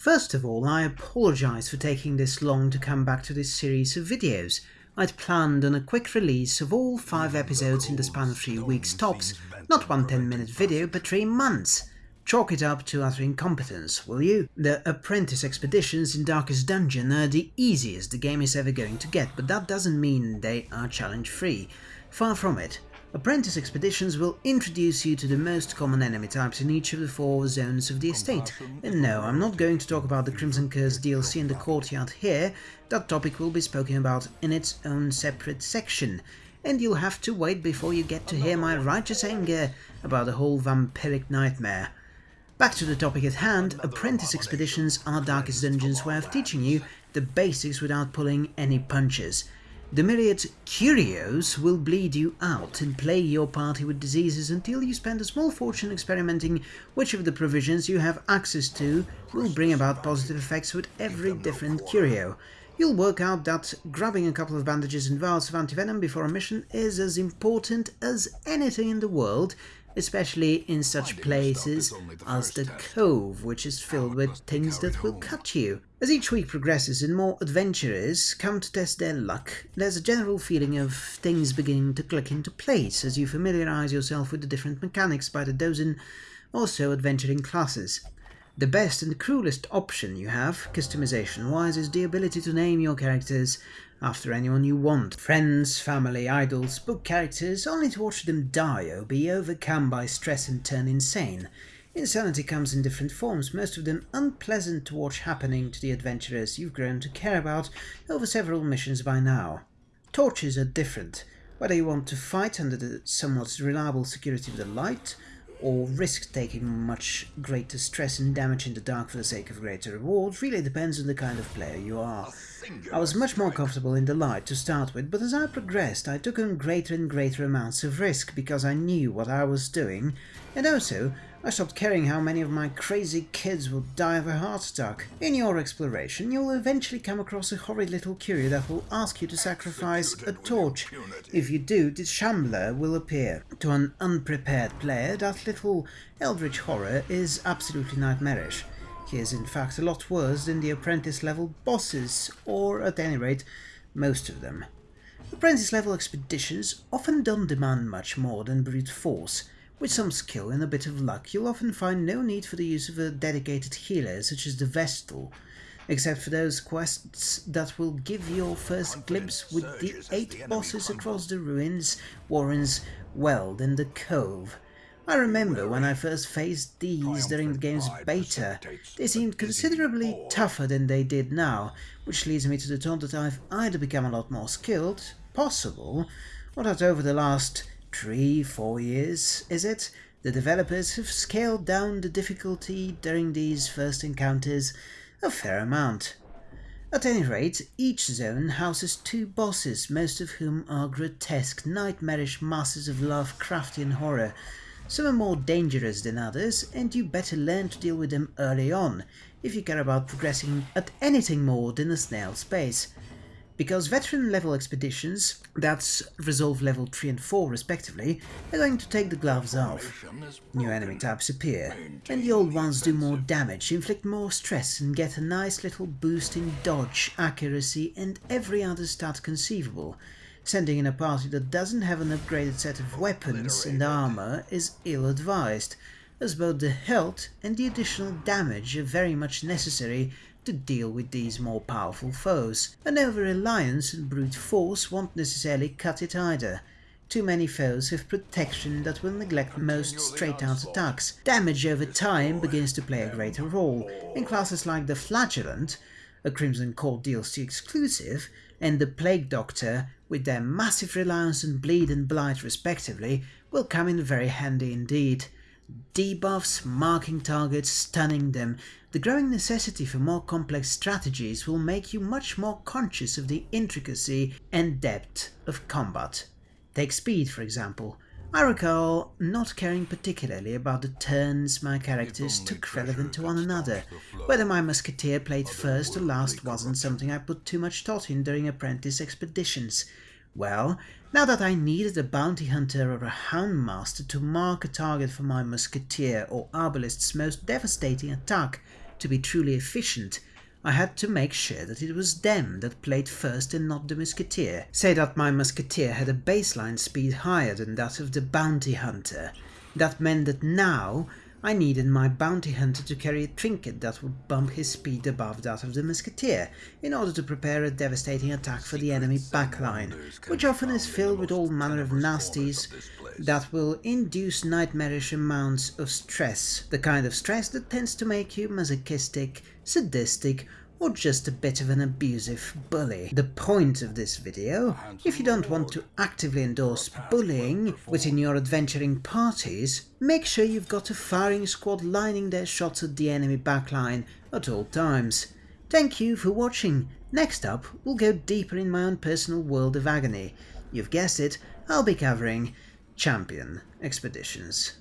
First of all, I apologise for taking this long to come back to this series of videos. I'd planned on a quick release of all 5 episodes in the span of 3 weeks tops, not one 10 minute video but 3 months. Chalk it up to utter incompetence, will you? The Apprentice expeditions in Darkest Dungeon are the easiest the game is ever going to get, but that doesn't mean they are challenge free. Far from it. Apprentice expeditions will introduce you to the most common enemy types in each of the four zones of the estate. And no, I'm not going to talk about the Crimson Curse DLC in the courtyard here, that topic will be spoken about in its own separate section. And you'll have to wait before you get to hear my righteous anger about the whole vampiric nightmare. Back to the topic at hand, Apprentice Expeditions are Darkest Dungeon's way of teaching you the basics without pulling any punches. The myriad curios will bleed you out and plague your party with diseases until you spend a small fortune experimenting which of the provisions you have access to will bring about positive effects with every different curio. You'll work out that grabbing a couple of bandages and vials of antivenom before a mission is as important as anything in the world especially in such places as the Cove, which is filled with things that will cut you. As each week progresses and more adventurers come to test their luck, there's a general feeling of things beginning to click into place as you familiarise yourself with the different mechanics by the dozen or so adventuring classes. The best and cruelest option you have, customization-wise, is the ability to name your characters after anyone you want. Friends, family, idols, book characters, only to watch them die or be overcome by stress and turn insane. Insanity comes in different forms, most of them unpleasant to watch happening to the adventurers you've grown to care about over several missions by now. Torches are different, whether you want to fight under the somewhat reliable security of the light, or risk taking much greater stress and damage in the dark for the sake of greater reward really depends on the kind of player you are. I was much more comfortable in the light to start with, but as I progressed I took on greater and greater amounts of risk because I knew what I was doing, and also I stopped caring how many of my crazy kids will die of a heart attack. In your exploration, you'll eventually come across a horrid little curio that will ask you to sacrifice a torch. If you do, the Shambler will appear. To an unprepared player, that little eldritch horror is absolutely nightmarish. He is in fact a lot worse than the apprentice level bosses, or at any rate, most of them. Apprentice level expeditions often don't demand much more than brute force, with some skill and a bit of luck, you'll often find no need for the use of a dedicated healer such as the Vestal, except for those quests that will give your first glimpse with the eight bosses across the ruins, warrens, Weald and the Cove. I remember when I first faced these during the game's beta, they seemed considerably tougher than they did now, which leads me to the thought that I've either become a lot more skilled, possible, or that over the last three, four years, is it? The developers have scaled down the difficulty during these first encounters a fair amount. At any rate, each zone houses two bosses, most of whom are grotesque, nightmarish masses of Lovecraftian horror. Some are more dangerous than others, and you better learn to deal with them early on, if you care about progressing at anything more than a snail's pace because veteran level expeditions, that's resolve level 3 and 4 respectively, are going to take the gloves off. New enemy types appear, and the old ones do more damage, inflict more stress and get a nice little boost in dodge, accuracy and every other stat conceivable. Sending in a party that doesn't have an upgraded set of weapons and armor is ill-advised, as both the health and the additional damage are very much necessary to deal with these more powerful foes. An over-reliance on brute force won't necessarily cut it either. Too many foes have protection that will neglect most straight-out attacks. Damage over time begins to play a greater role, and classes like the Flagellant, a Crimson Court DLC exclusive, and the Plague Doctor, with their massive reliance on bleed and blight respectively, will come in very handy indeed debuffs, marking targets, stunning them. The growing necessity for more complex strategies will make you much more conscious of the intricacy and depth of combat. Take speed, for example. I recall not caring particularly about the turns my characters took relevant to one another. Whether my musketeer played first or last wasn't something I put too much thought in during apprentice expeditions. Well, now that I needed a bounty hunter or a houndmaster to mark a target for my musketeer or arbalest's most devastating attack, to be truly efficient, I had to make sure that it was them that played first and not the musketeer. Say that my musketeer had a baseline speed higher than that of the bounty hunter. That meant that now I needed my bounty hunter to carry a trinket that would bump his speed above that of the musketeer, in order to prepare a devastating attack for the enemy backline, which often is filled with all manner of nasties that will induce nightmarish amounts of stress, the kind of stress that tends to make you masochistic, sadistic, or just a bit of an abusive bully. The point of this video, if you don't want to actively endorse bullying within your adventuring parties, make sure you've got a firing squad lining their shots at the enemy backline at all times. Thank you for watching. Next up, we'll go deeper in my own personal world of agony. You've guessed it, I'll be covering Champion Expeditions.